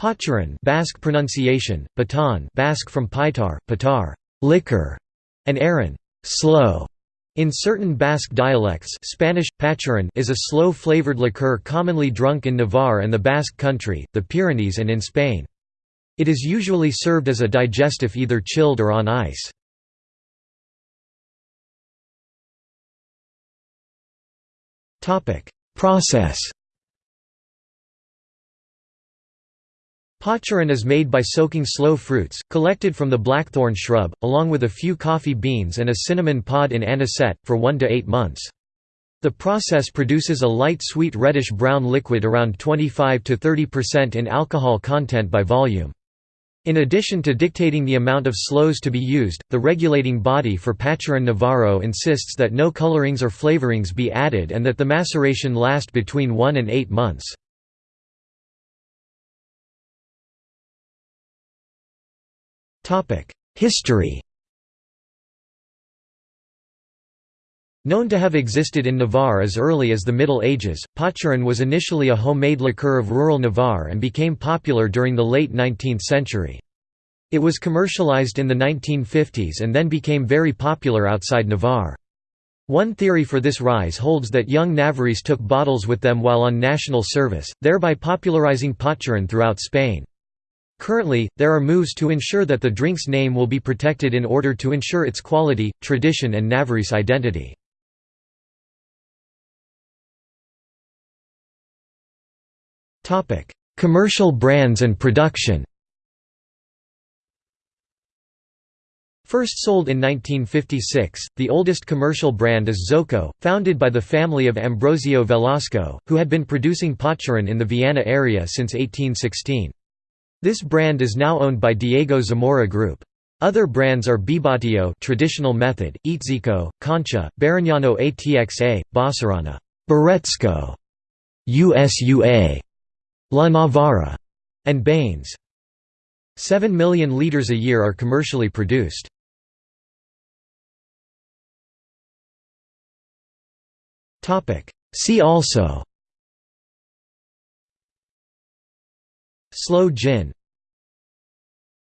Pacharan Basque pronunciation, Baton Basque from Paitar, Patar liquor, and Aran sloe. In certain Basque dialects Spanish, pacharan is a sloe-flavored liqueur commonly drunk in Navarre and the Basque country, the Pyrenees and in Spain. It is usually served as a digestif either chilled or on ice. Process Pacharan is made by soaking sloe fruits, collected from the blackthorn shrub, along with a few coffee beans and a cinnamon pod in anisette, for 1 to 8 months. The process produces a light sweet reddish-brown liquid around 25 to 30% in alcohol content by volume. In addition to dictating the amount of sloes to be used, the regulating body for Pacharan Navarro insists that no colorings or flavorings be added and that the maceration last between 1 and 8 months. History Known to have existed in Navarre as early as the Middle Ages, Pacharan was initially a homemade liqueur of rural Navarre and became popular during the late 19th century. It was commercialized in the 1950s and then became very popular outside Navarre. One theory for this rise holds that young Navarrese took bottles with them while on national service, thereby popularizing Pacharan throughout Spain. Currently, there are moves to ensure that the drink's name will be protected in order to ensure its quality, tradition and Navarrese identity. Commercial brands and production First sold in 1956, the oldest commercial brand is Zoco, founded by the family of Ambrosio Velasco, who had been producing Pacharan in the Viana area since 1816. This brand is now owned by Diego Zamora Group. Other brands are Bibatio traditional method, Itzico, Concha, Barignano ATXA, Basarana, Barretzco, USUA, La Navarra, and Baines. 7 million litres a year are commercially produced. See also Sloe gin